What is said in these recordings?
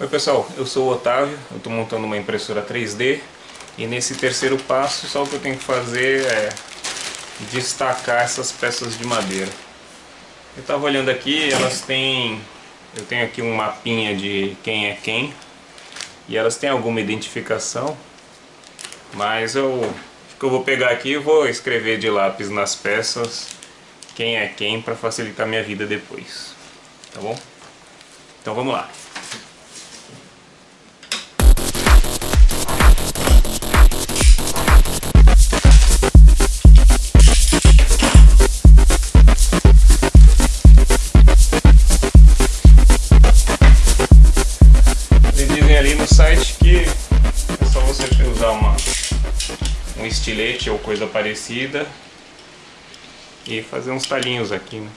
Oi pessoal, eu sou o Otávio, eu estou montando uma impressora 3D e nesse terceiro passo só o que eu tenho que fazer é destacar essas peças de madeira. Eu estava olhando aqui, elas têm... eu tenho aqui um mapinha de quem é quem e elas têm alguma identificação, mas eu, eu vou pegar aqui e vou escrever de lápis nas peças quem é quem para facilitar minha vida depois, tá bom? Então vamos lá. Estilete ou coisa parecida e fazer uns talinhos aqui, né?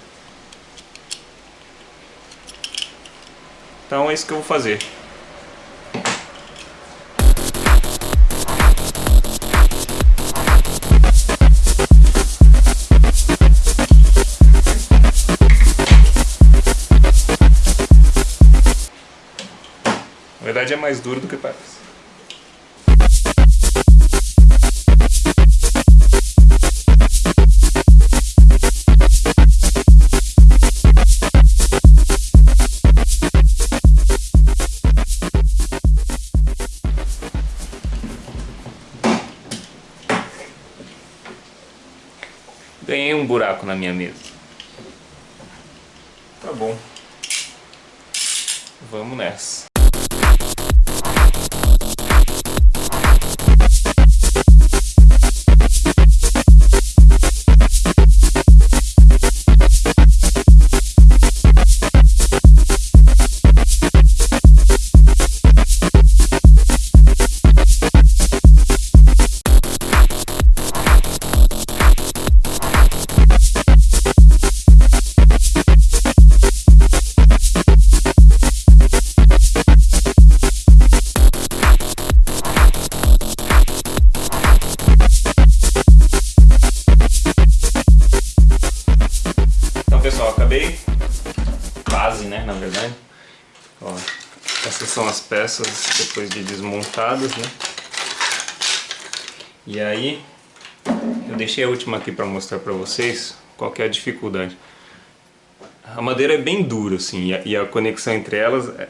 Então é isso que eu vou fazer. Na verdade é mais duro do que parece. Ganhei um buraco na minha mesa. Tá bom. Vamos nessa. Acabei. Quase, né, na verdade. Ó, essas são as peças depois de desmontadas, né. E aí, eu deixei a última aqui para mostrar para vocês qual que é a dificuldade. A madeira é bem dura, assim, e a, conexão entre elas é,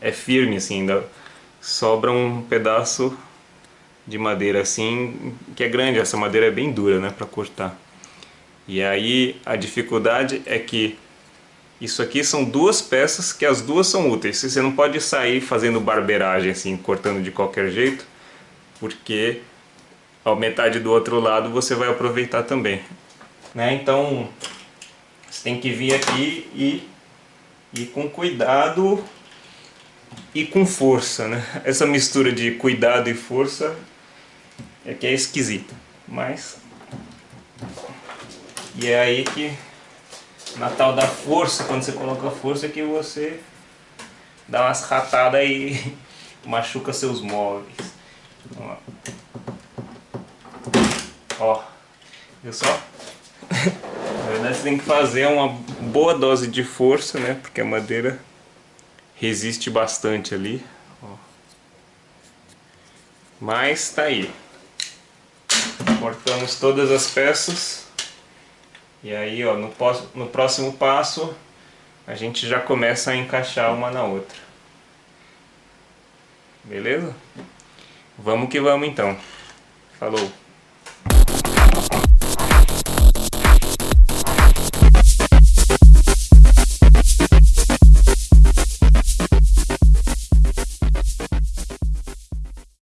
é firme, assim, ainda sobra um pedaço de madeira assim, que é grande, essa madeira é bem dura, né, para cortar. E aí a dificuldade é que isso aqui são duas peças que as duas são úteis. Você não pode sair fazendo barbeiragem assim, cortando de qualquer jeito, porque a metade do outro lado você vai aproveitar também. Né? Então você tem que vir aqui e ir com cuidado e com força. Né? Essa mistura de cuidado e força é que é esquisita, mas e é aí que, na tal da força, quando você coloca força, que você dá umas ratadas e machuca seus móveis. Ó, Ó viu só? Na verdade você tem que fazer uma boa dose de força, né? Porque a madeira resiste bastante ali. Ó. Mas tá aí. Cortamos todas as peças. E aí, ó, no, no próximo passo, a gente já começa a encaixar uma na outra. Beleza? Vamos que vamos então. Falou!